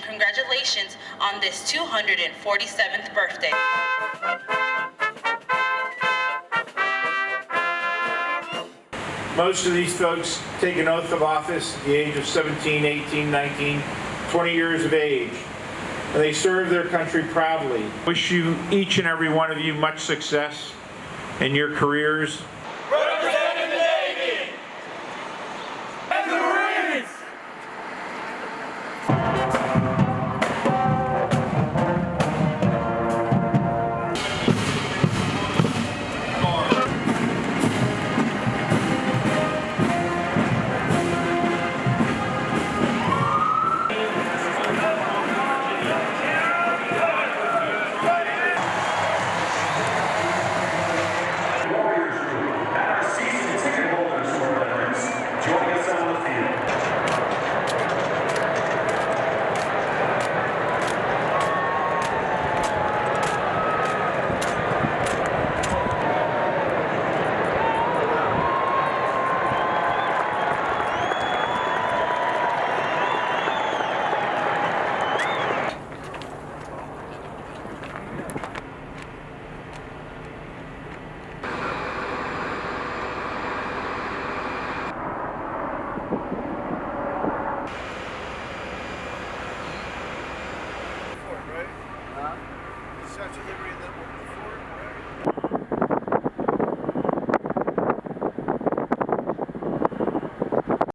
congratulations on this 247th birthday. Most of these folks take an oath of office at the age of 17, 18, 19, 20 years of age. And they serve their country proudly. Wish you, each and every one of you, much success in your careers touch delivery and then we'll